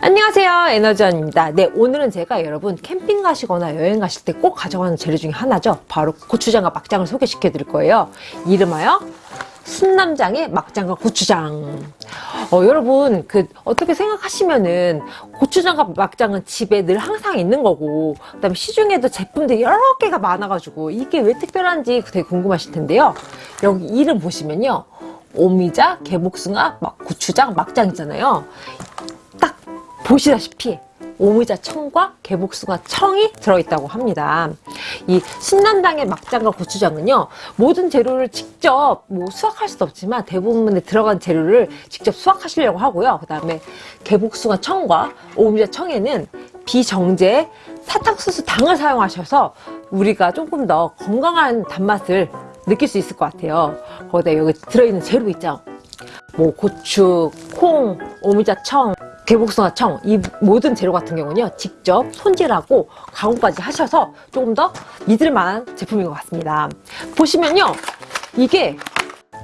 안녕하세요. 에너지원입니다. 네 오늘은 제가 여러분 캠핑 가시거나 여행 가실 때 꼭 가져가는 재료 중에 하나죠. 바로 고추장과 막장을 소개시켜 드릴 거예요. 이름하여 순남장의 막장과 고추장. 어, 여러분 그 어떻게 생각하시면은 고추장과 막장은 집에 늘 항상 있는 거고 그 다음에 시중에도 제품들이 여러 개가 많아가지고 이게 왜 특별한지 되게 궁금하실 텐데요. 여기 이름 보시면요. 오미자, 개복숭아, 막 고추장, 막장 있잖아요. 딱 보시다시피 오미자 청과 개복숭아 청이 들어있다고 합니다. 이 신남당의 막장과 고추장은요 모든 재료를 직접 뭐 수확할 수도 없지만 대부분에 들어간 재료를 직접 수확하시려고 하고요. 그 다음에 개복숭아 청과 오미자 청에는 비정제 사탕수수 당을 사용하셔서 우리가 조금 더 건강한 단맛을 느낄 수 있을 것 같아요. 거기다 여기 들어있는 재료 있죠. 뭐 고추, 콩, 오미자 청, 개복숭아 청 이 모든 재료 같은 경우는요 직접 손질하고 가공까지 하셔서 조금 더 믿을만한 제품인 것 같습니다. 보시면요 이게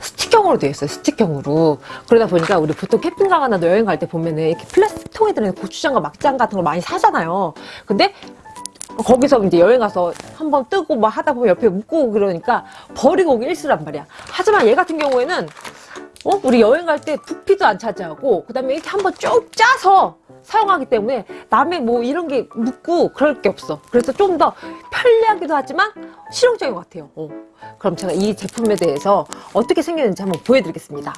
스틱형으로 되어 있어요 스틱형으로. 그러다 보니까 우리 보통 캠핑 가거나 여행 갈 때 보면은 이렇게 플라스틱 통에 들어있는 고추장과 막장 같은 걸 많이 사잖아요. 근데 거기서 이제 여행 가서 한번 뜨고 막 하다 보면 옆에 묻고 그러니까 버리고 오기 일수란 말이야. 하지만 얘 같은 경우에는 어? 우리 여행 갈 때 부피도 안 차지하고 그 다음에 이렇게 한번 쭉 짜서 사용하기 때문에 남의 뭐 이런 게 묻고 그럴 게 없어 그래서 좀 더 편리하기도 하지만 실용적인 것 같아요 어. 그럼 제가 이 제품에 대해서 어떻게 생겼는지 한번 보여드리겠습니다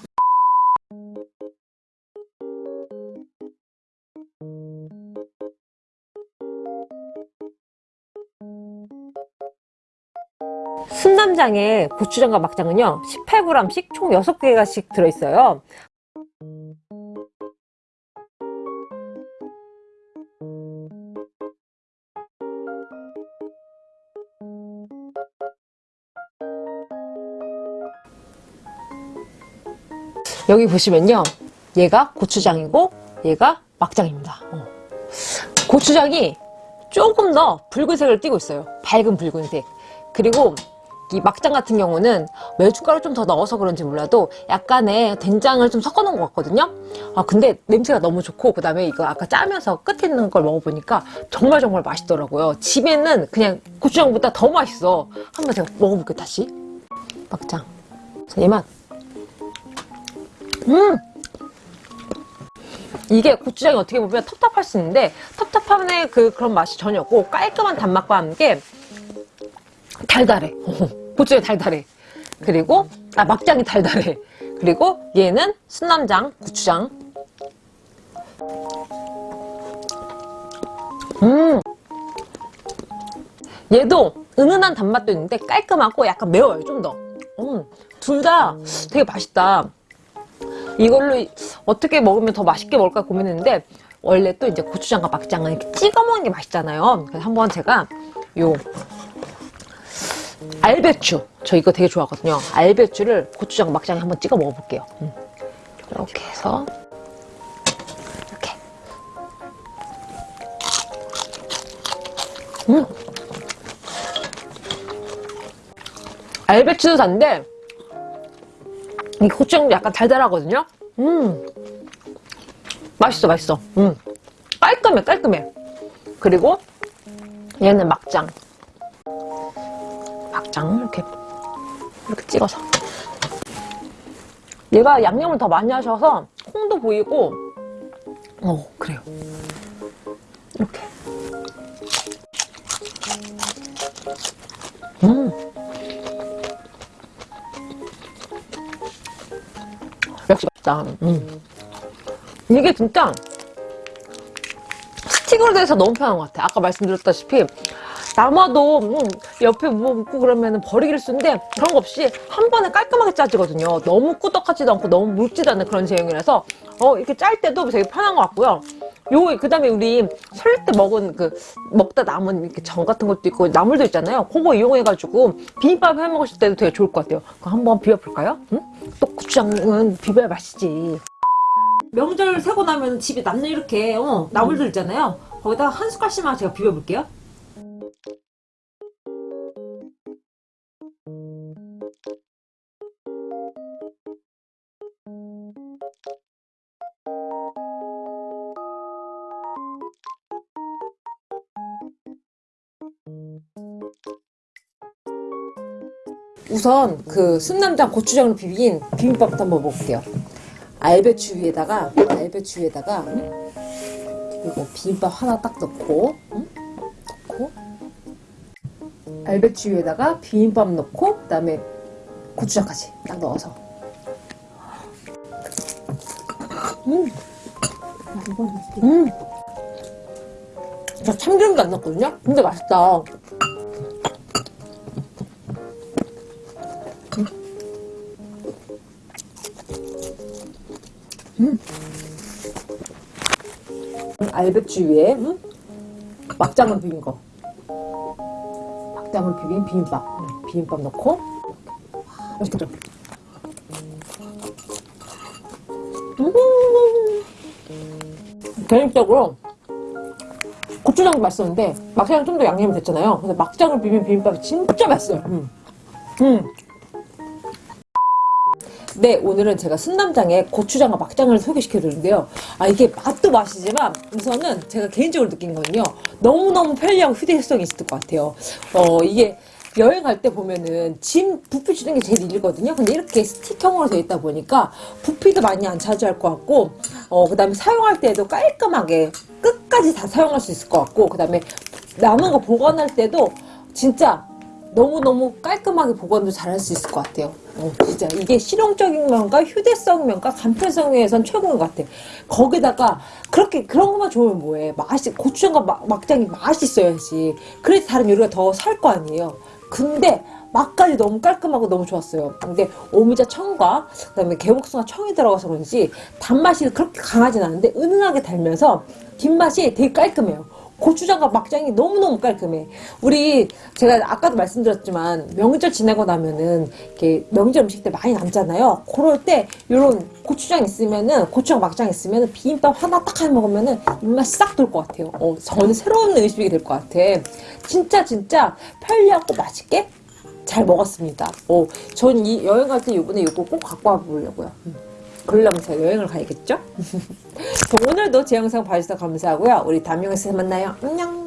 순남장에 고추장과 막장은요 18g씩 총 6개가씩 들어있어요. 여기 보시면요 얘가 고추장이고 얘가 막장입니다. 어. 고추장이 조금 더 붉은색을 띠고 있어요. 밝은 붉은색. 그리고 이 막장 같은 경우는 메주가루 좀더 넣어서 그런지 몰라도 약간의 된장을 좀 섞어 놓은 것 같거든요. 아 근데 냄새가 너무 좋고 그 다음에 이거 아까 짜면서 끝에 있는 걸 먹어보니까 정말 정말 맛있더라고요. 집에는 그냥 고추장보다 더 맛있어. 한번 제가 먹어볼게요 다시. 막장. 얘만. 음! 이게 고추장이 어떻게 보면 텁텁할 수 있는데 텁텁함의 그 그런 맛이 전혀 없고 깔끔한 단맛과 함께 달달해 고추장이 달달해. 그리고 아 막장이 달달해. 그리고 얘는 순남장 고추장. 음! 얘도 은은한 단맛도 있는데 깔끔하고 약간 매워요 좀더. 음, 둘 다 되게 맛있다. 이걸로 어떻게 먹으면 더 맛있게 먹을까 고민했는데 원래 또 이제 고추장과 막장은 이렇게 찍어 먹는 게 맛있잖아요. 그래서 한번 제가 요 알배추. 저 이거 되게 좋아하거든요. 알배추를 고추장 막장에 한번 찍어 먹어볼게요. 음. 이렇게 해서 이렇게. 음. 알배추도 단데 이 고추장도 약간 달달하거든요? 음. 맛있어 맛있어. 음. 깔끔해 깔끔해. 그리고 얘는 막장. 막 장 이렇게 이렇게 찍어서. 얘가 양념을 더 많이 하셔서 콩도 보이고 어 그래요. 이렇게. 음. 역시 맛있다. 음. 이게 진짜 스틱으로 돼서 너무 편한 것 같아. 아까 말씀드렸다시피 남아도 음, 옆에 뭐 묻고 그러면 버리기를 쓰는데 그런 거 없이 한 번에 깔끔하게 짜지거든요. 너무 꾸덕하지도 않고 너무 묽지도 않은 그런 제형이라서 어, 이렇게 짤 때도 되게 편한 것 같고요. 요 그다음에 우리 설날 때 먹은 그 먹다 남은 이렇게 전 같은 것도 있고 나물도 있잖아요. 그거 이용해가지고 비빔밥 해 먹으실 때도 되게 좋을 것 같아요. 그럼 한번 비벼볼까요? 응? 또 고추장은 비벼야 맛있지. 명절 세고 나면 집에 남는 이렇게 어, 나물들 있잖아요. 거기다가 한 숟갈씩만 제가 비벼볼게요 우선 그 순남당 고추장으로 비빈 비빔밥부터 한번 먹을게요 알배추 위에다가 알배추 위에다가 그리고 비빔밥 하나 딱 넣고 응? 알배추 위에다가 비빔밥 넣고 그 다음에 고추장까지 딱 넣어서 음. 음. 저 참기름도 안 넣었거든요? 근데 맛있다. 음. 알배추 위에 음? 막장을 비빈 거. 막장을 비빈 비빔밥. 음, 비빔밥 넣고 와, 맛있겠죠? 음. 개인적으로 고추장도 맛있었는데 막장은 좀더 양념이 됐잖아요. 근데 막장을 비빈 비빔밥이 진짜 맛있어요. 음. 음. 네, 오늘은 제가 순남장에 고추장과 막장을 소개시켜 드렸는데요. 아, 이게 맛도 맛이지만 우선은 제가 개인적으로 느낀 건요. 너무너무 편리하고 휴대성이 있을 것 같아요. 어, 이게 여행 갈 때 보면은 짐 부피 주는 게 제일 일이거든요. 근데 이렇게 스틱형으로 되어 있다 보니까 부피도 많이 안 차지할 것 같고, 어, 그 다음에 사용할 때도 깔끔하게 끝까지 다 사용할 수 있을 것 같고, 그 다음에 남은 거 보관할 때도 진짜 너무너무 깔끔하게 보관도 잘 할 수 있을 것 같아요. 어, 진짜 이게 실용적인 면과 휴대성 면과 간편성 면에선 최고인 것 같아. 거기다가 그렇게 그런 것만 좋으면 뭐해? 맛이 고추장과 막, 막장이 맛있어야지. 그래서 다른 요리가 더 살 거 아니에요. 근데 맛까지 너무 깔끔하고 너무 좋았어요. 근데 오미자 청과 그다음에 개복숭아 청이 들어가서 그런지 단맛이 그렇게 강하진 않은데 은은하게 달면서 뒷맛이 되게 깔끔해요. 고추장과 막장이 너무너무 깔끔해. 우리 제가 아까도 말씀드렸지만 명절 지나고 나면은 이렇게 명절 음식 때 많이 남잖아요. 그럴 때 이런 고추장 있으면은 고추장 막장 있으면은 비빔밥 하나 딱해 먹으면은 입맛이 싹돌 것 같아요. 어, 저는 새로운 음식이 될 것 같아. 진짜 진짜 편리하고 맛있게 잘 먹었습니다. 어, 전 이 여행 갈 때 이번에 이거 꼭 갖고 와 보려고요. 음. 그러려면 제가 여행을 가야겠죠? 자, 오늘도 제 영상 봐주셔서 감사하고요. 우리 다음 영상에서 만나요. 안녕!